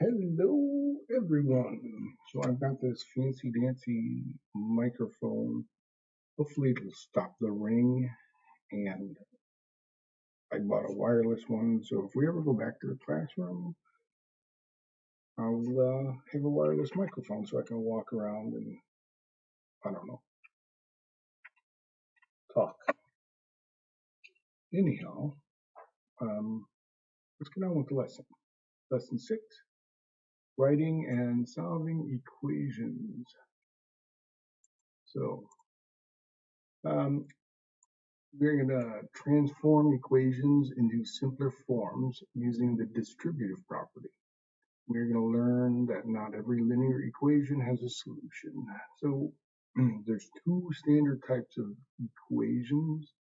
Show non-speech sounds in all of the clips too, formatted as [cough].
Hello, everyone. So I've got this fancy dancy microphone. Hopefully it'll stop the ring. And I bought a wireless one. So if we ever go back to the classroom, I'll uh, have a wireless microphone so I can walk around and, I don't know, talk. Anyhow, um, let's get on with the lesson. Lesson six, writing and solving equations. So um, we're going to transform equations into simpler forms using the distributive property. We're going to learn that not every linear equation has a solution. So [clears throat] there's two standard types of equations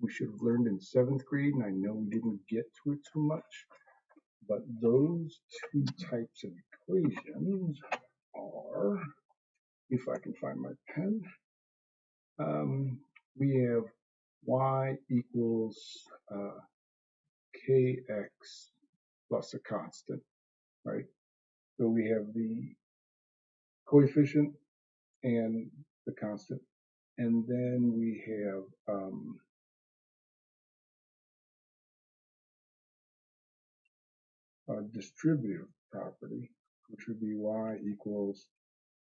we should have learned in seventh grade, and I know we didn't get to it too much, but those two types of equations are, if I can find my pen, um, we have y equals uh, kx plus a constant, right? So we have the coefficient and the constant, and then we have um, a distributive property, which would be y equals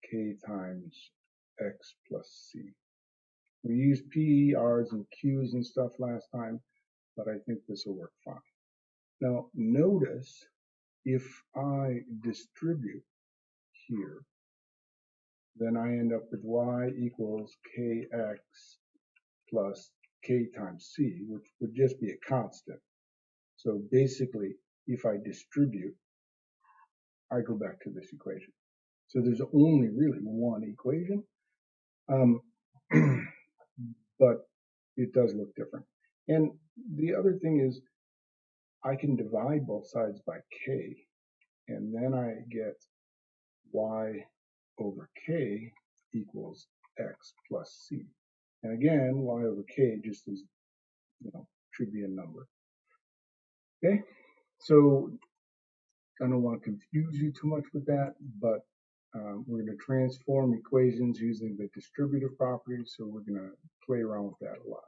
k times x plus c. We used P, R's, and Q's and stuff last time, but I think this will work fine. Now, notice if I distribute here, then I end up with y equals kx plus k times c, which would just be a constant. So basically, if I distribute, I go back to this equation. So there's only really one equation, um, [clears throat] but it does look different. And the other thing is I can divide both sides by k, and then I get y over k equals x plus c. And again, y over k just is, you know, should be a number. Okay, so I don't want to confuse you too much with that, but um, we're going to transform equations using the distributive property, so we're going to play around with that a lot.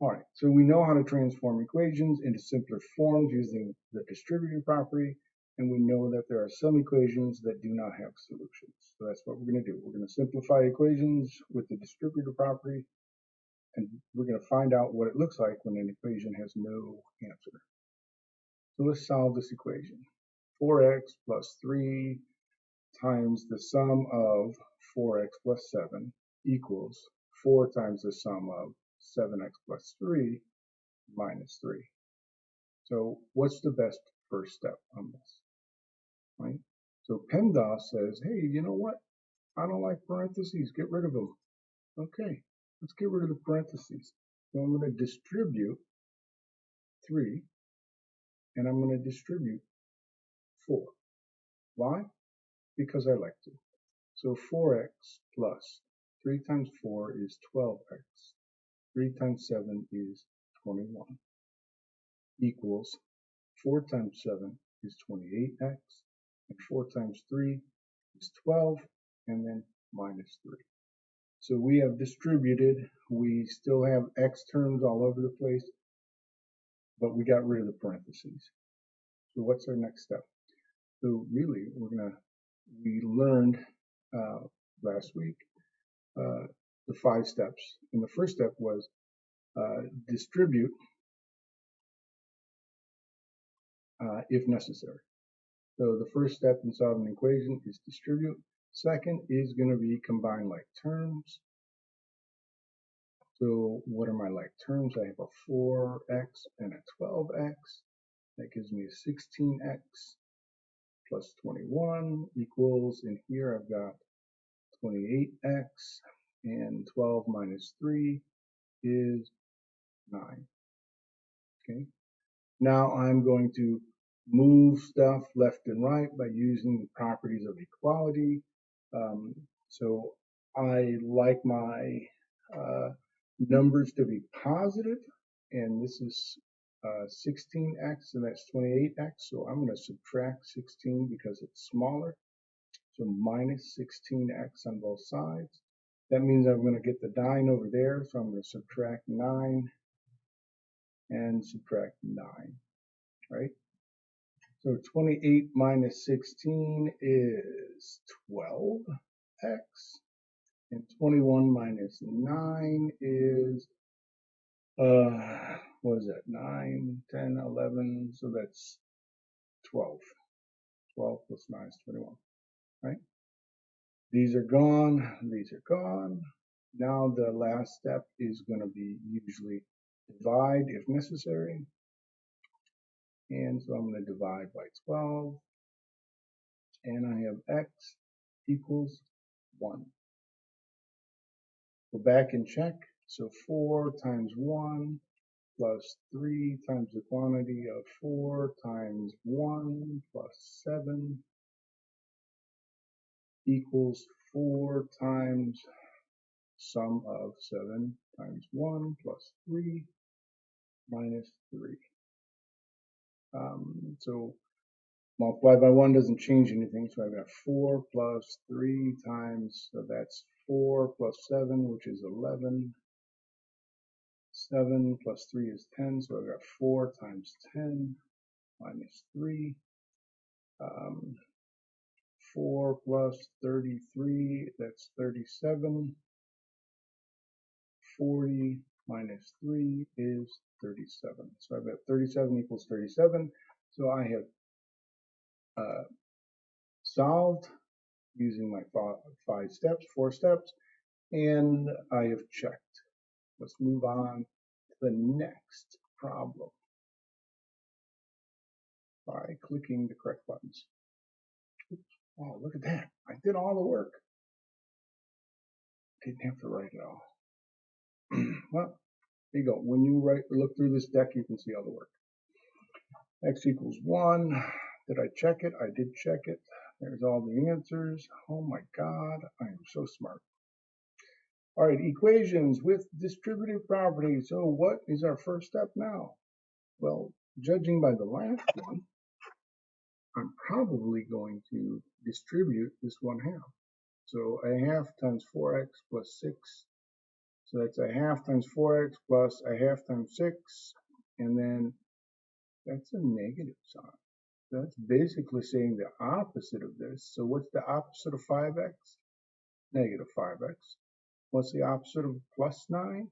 All right, so we know how to transform equations into simpler forms using the distributive property, and we know that there are some equations that do not have solutions. So that's what we're going to do. We're going to simplify equations with the distributive property, and we're going to find out what it looks like when an equation has no answer. So let's solve this equation. 4x plus 3 times the sum of 4x plus 7 equals 4 times the sum of 7x plus 3 minus 3. So what's the best first step on this? Right? So PEMDAS says, hey, you know what? I don't like parentheses. Get rid of them. Okay, let's get rid of the parentheses. So I'm going to distribute 3, and I'm going to distribute 4. Why? Because I like to. So 4x plus 3 times 4 is 12x 3 times 7 is 21 equals 4 times 7 is 28x and 4 times 3 is 12 and then minus 3. So we have distributed, we still have x terms all over the place, but we got rid of the parentheses. So what's our next step? So really, we're gonna, we learned uh, last week uh, the five steps. And the first step was uh, distribute uh, if necessary. So the first step in solving an equation is distribute. Second is going to be combine like terms. So what are my like terms? I have a 4x and a 12x. That gives me a 16x plus 21 equals, in here I've got 28x and 12 minus 3 is 9. Okay. Now I'm going to move stuff left and right by using the properties of equality. Um, so I like my uh, numbers to be positive, and this is uh, 16x, and that's 28x. So I'm going to subtract 16 because it's smaller. So minus 16x on both sides. That means I'm going to get the 9 over there, so I'm going to subtract 9 and subtract 9, right? So 28 minus 16 is 12x, and 21 minus 9 is, uh, what is that, 9, 10, 11, so that's 12. 12 plus 9 is 21, right? These are gone, these are gone. Now the last step is going to be usually divide if necessary. And so I'm going to divide by 12. And I have x equals 1. Go back and check. So 4 times 1 plus 3 times the quantity of 4 times 1 plus 7 equals 4 times sum of 7 times 1 plus 3 minus 3. Um, so multiply by 1 doesn't change anything, so I've got 4 plus 3 times, so that's 4 plus 7, which is 11. 7 plus 3 is 10, so I've got 4 times 10 minus 3. Um, 4 plus 33, that's 37. 40 minus 3 is 37. So I've got 37 equals 37. So I have uh, solved using my five steps, four steps, and I have checked. Let's move on to the next problem by clicking the correct buttons. Oh, look at that. I did all the work. Didn't have to write it all. [clears throat] well, there you go. When you write, look through this deck, you can see all the work. X equals 1. Did I check it? I did check it. There's all the answers. Oh my God, I am so smart. All right, equations with distributive properties. So what is our first step now? Well, judging by the last one, I'm probably going to distribute this one half. So a half times 4x plus 6 so that's a half times 4x plus a half times 6, and then that's a negative sign. That's basically saying the opposite of this. So what's the opposite of 5x? Negative 5x. What's the opposite of plus 9?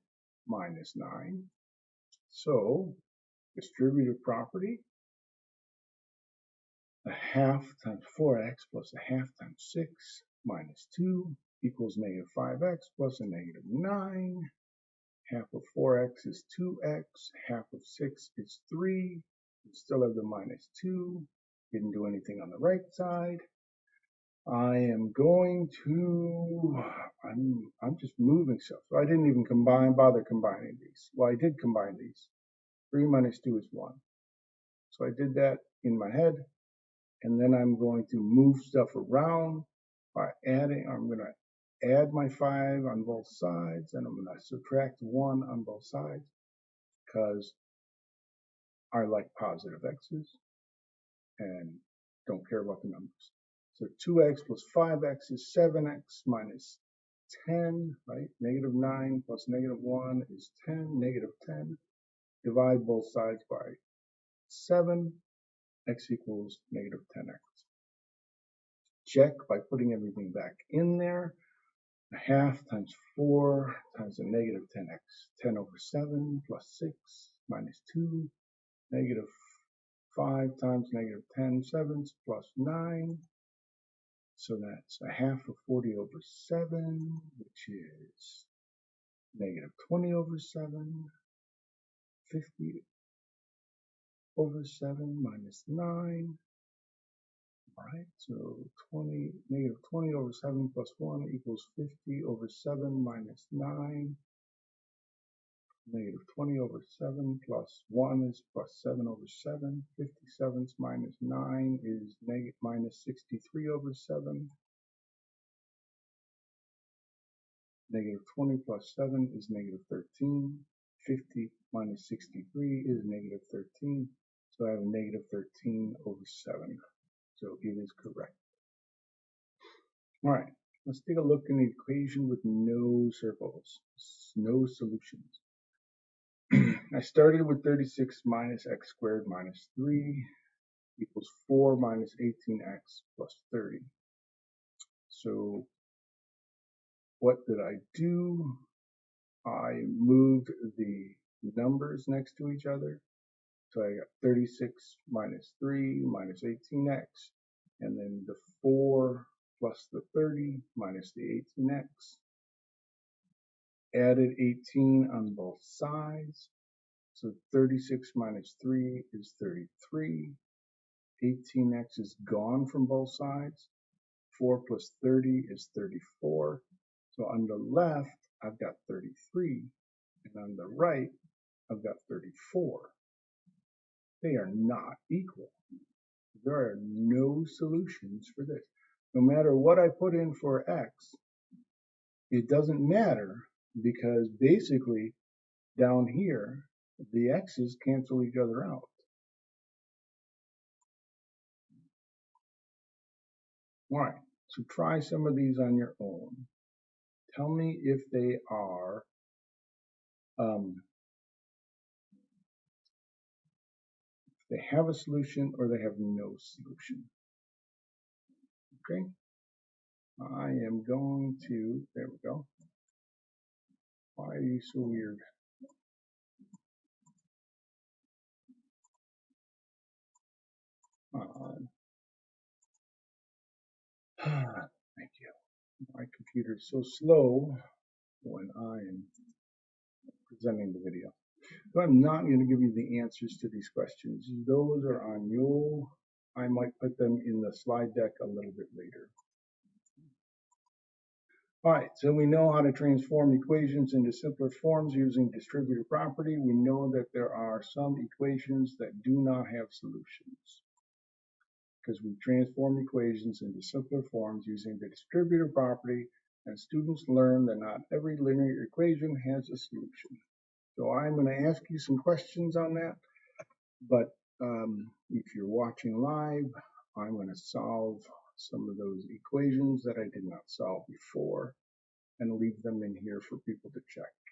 Minus 9. So distributive property, a half times 4x plus a half times 6 minus 2 equals negative 5x plus a negative 9. Half of 4x is 2x. Half of 6 is 3. We still have the minus 2. Didn't do anything on the right side. I am going to, I'm, I'm just moving stuff. So I didn't even combine, bother combining these. Well, I did combine these. 3 minus 2 is 1. So I did that in my head. And then I'm going to move stuff around by adding, I'm going to add my 5 on both sides and I'm going to subtract 1 on both sides because I like positive x's and don't care about the numbers. So 2x plus 5x is 7x minus 10, right? Negative 9 plus negative 1 is 10, negative 10. Divide both sides by 7, x equals negative 10x. Check by putting everything back in there a half times 4 times a negative 10x. 10 over 7 plus 6 minus 2, negative 5 times negative 10 sevenths plus 9. So that's a half of 40 over 7, which is negative 20 over 7, 50 over 7 minus 9, Alright, so 20, negative 20 over 7 plus 1 equals 50 over 7 minus 9. Negative 20 over 7 plus 1 is plus 7 over 7. 57 minus 9 is negative minus 63 over 7. Negative 20 plus 7 is negative 13. 50 minus 63 is negative 13. So I have a negative 13 over 7. So it is correct. All right, let's take a look in the equation with no circles, no solutions. [clears throat] I started with 36 minus x squared minus 3 equals 4 minus 18x plus 30. So what did I do? I moved the numbers next to each other. So I got 36 minus 3 minus 18x, and then the 4 plus the 30 minus the 18x. Added 18 on both sides. So 36 minus 3 is 33. 18x is gone from both sides. 4 plus 30 is 34. So on the left, I've got 33, and on the right, I've got 34. They are not equal. There are no solutions for this. No matter what I put in for x, it doesn't matter because basically down here, the x's cancel each other out. All right, so try some of these on your own. Tell me if they are um, they have a solution or they have no solution. Okay, I am going to, there we go. Why are you so weird? Uh, [sighs] thank you. My computer is so slow when I am presenting the video. But I'm not going to give you the answers to these questions. Those are on your, I might put them in the slide deck a little bit later. All right, so we know how to transform equations into simpler forms using distributive property. We know that there are some equations that do not have solutions because we transform equations into simpler forms using the distributive property and students learn that not every linear equation has a solution. So I'm going to ask you some questions on that, but um, if you're watching live, I'm going to solve some of those equations that I did not solve before and leave them in here for people to check.